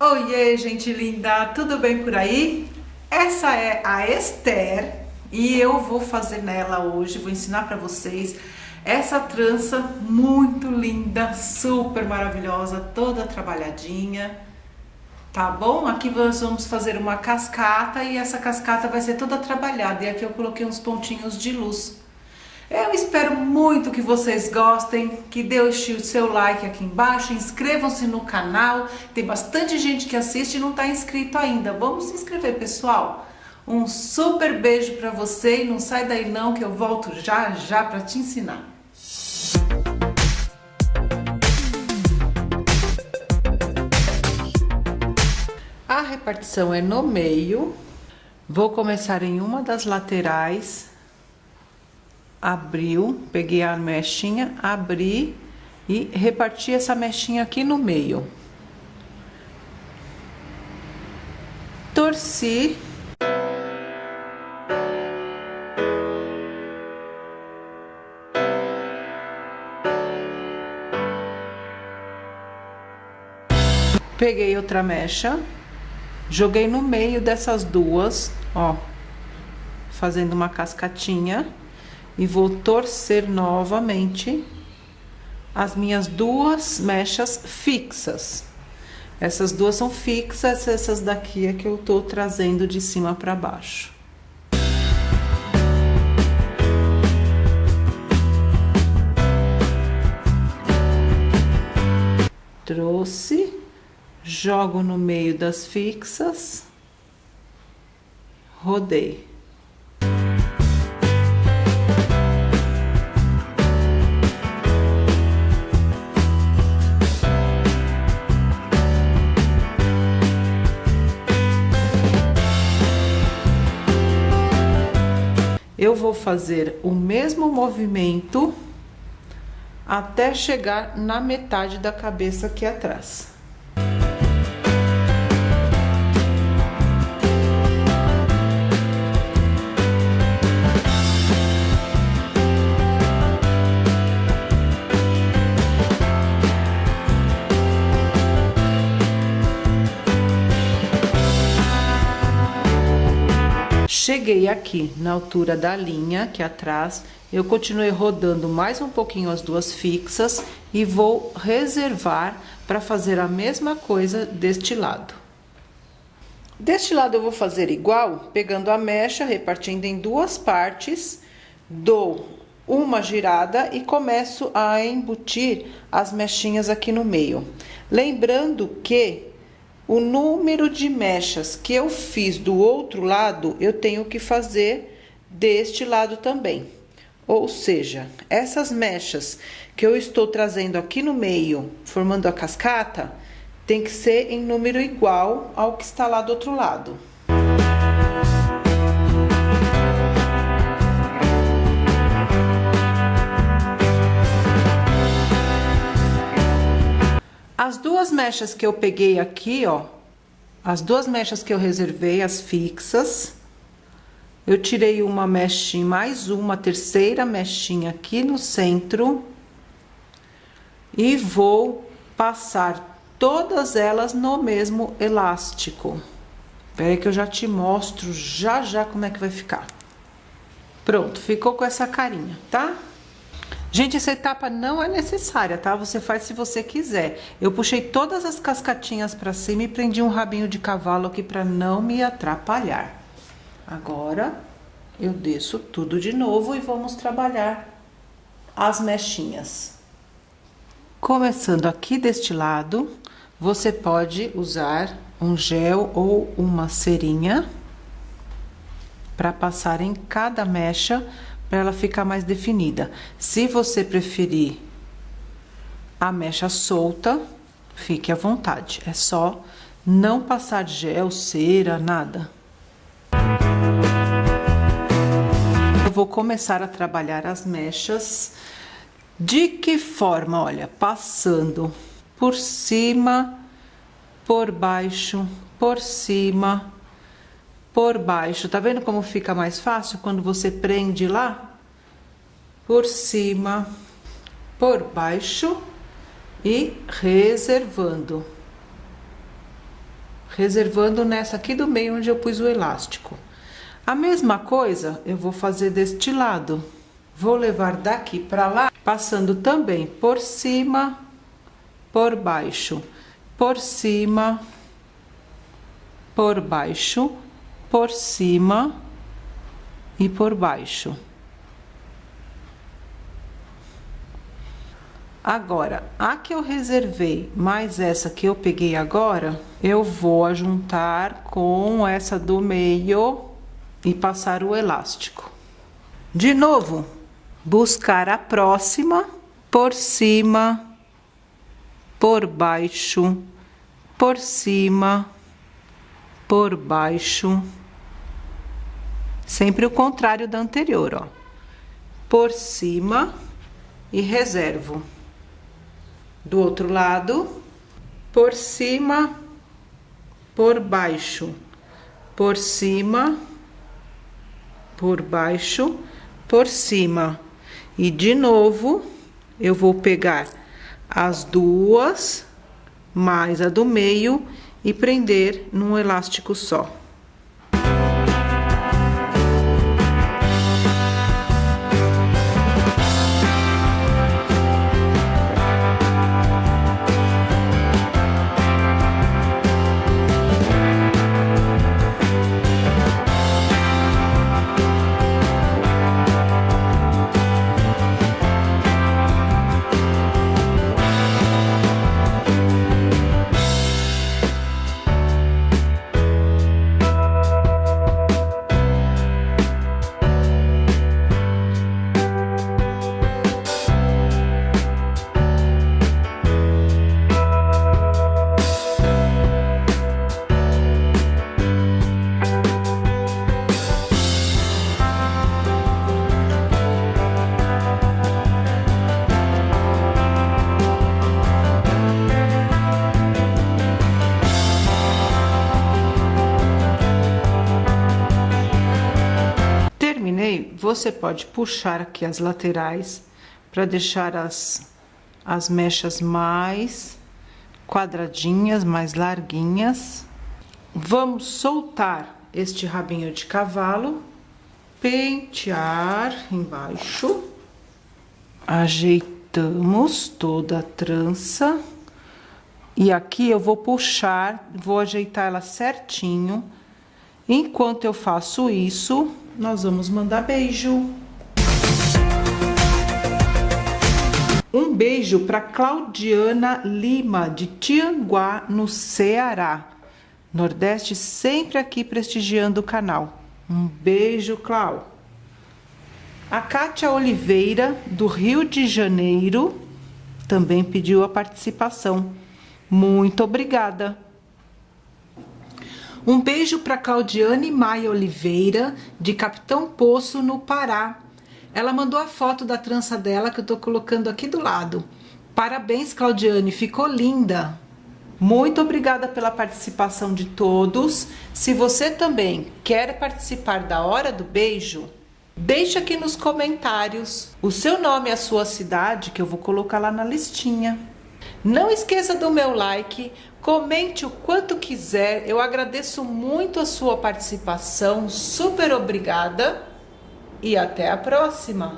Oiê, gente linda, tudo bem por aí? Essa é a Esther e eu vou fazer nela hoje, vou ensinar para vocês essa trança muito linda, super maravilhosa, toda trabalhadinha, tá bom? Aqui nós vamos fazer uma cascata e essa cascata vai ser toda trabalhada e aqui eu coloquei uns pontinhos de luz. Eu espero muito que vocês gostem, que deixem o seu like aqui embaixo, inscrevam-se no canal, tem bastante gente que assiste e não está inscrito ainda. Vamos se inscrever, pessoal. Um super beijo para você e não sai daí não que eu volto já já para te ensinar. A repartição é no meio. Vou começar em uma das laterais abriu, peguei a mechinha, abri e reparti essa mechinha aqui no meio. Torci. Peguei outra mecha, joguei no meio dessas duas, ó, fazendo uma cascatinha e vou torcer novamente as minhas duas mechas fixas. Essas duas são fixas, essas daqui é que eu tô trazendo de cima para baixo. Trouxe, jogo no meio das fixas, rodei. Eu vou fazer o mesmo movimento até chegar na metade da cabeça aqui atrás. Cheguei aqui na altura da linha, aqui atrás, eu continuei rodando mais um pouquinho as duas fixas e vou reservar para fazer a mesma coisa deste lado. Deste lado eu vou fazer igual, pegando a mecha, repartindo em duas partes, dou uma girada e começo a embutir as mechinhas aqui no meio. Lembrando que o número de mechas que eu fiz do outro lado, eu tenho que fazer deste lado também. Ou seja, essas mechas que eu estou trazendo aqui no meio, formando a cascata, tem que ser em número igual ao que está lá do outro lado. Duas mechas que eu peguei aqui, ó, as duas mechas que eu reservei, as fixas, eu tirei uma mechinha, mais uma terceira mechinha aqui no centro e vou passar todas elas no mesmo elástico. Espera aí que eu já te mostro já já como é que vai ficar. Pronto, ficou com essa carinha, tá? Gente, essa etapa não é necessária, tá? Você faz se você quiser. Eu puxei todas as cascatinhas pra cima e prendi um rabinho de cavalo aqui pra não me atrapalhar. Agora, eu desço tudo de novo e vamos trabalhar as mechinhas. Começando aqui deste lado, você pode usar um gel ou uma cerinha para passar em cada mecha para ela ficar mais definida. Se você preferir a mecha solta, fique à vontade. É só não passar gel, cera, nada. Eu vou começar a trabalhar as mechas. De que forma? Olha, passando por cima, por baixo, por cima, por baixo. Tá vendo como fica mais fácil quando você prende lá? Por cima, por baixo e reservando. reservando nessa aqui do meio onde eu pus o elástico. A mesma coisa eu vou fazer deste lado. Vou levar daqui para lá, passando também por cima, por baixo, por cima, por baixo, por cima e por baixo. Agora, a que eu reservei, mais essa que eu peguei agora, eu vou juntar com essa do meio e passar o elástico. De novo, buscar a próxima por cima, por baixo, por cima, por baixo. Sempre o contrário da anterior, ó. Por cima e reservo do outro lado, por cima, por baixo, por cima, por baixo, por cima. E de novo, eu vou pegar as duas, mais a do meio e prender num elástico só. Você pode puxar aqui as laterais para deixar as, as mechas mais quadradinhas, mais larguinhas. Vamos soltar este rabinho de cavalo, pentear embaixo, ajeitamos toda a trança. E aqui eu vou puxar, vou ajeitar ela certinho. Enquanto eu faço isso, nós vamos mandar beijo. Um beijo para Claudiana Lima, de Tianguá, no Ceará. Nordeste sempre aqui prestigiando o canal. Um beijo, Clau. A Kátia Oliveira, do Rio de Janeiro, também pediu a participação. Muito obrigada. Um beijo para Claudiane Maia Oliveira, de Capitão Poço, no Pará. Ela mandou a foto da trança dela que eu tô colocando aqui do lado. Parabéns, Claudiane, ficou linda. Muito obrigada pela participação de todos. Se você também quer participar da Hora do Beijo, deixe aqui nos comentários o seu nome e a sua cidade, que eu vou colocar lá na listinha. Não esqueça do meu like, comente o quanto quiser, eu agradeço muito a sua participação, super obrigada e até a próxima!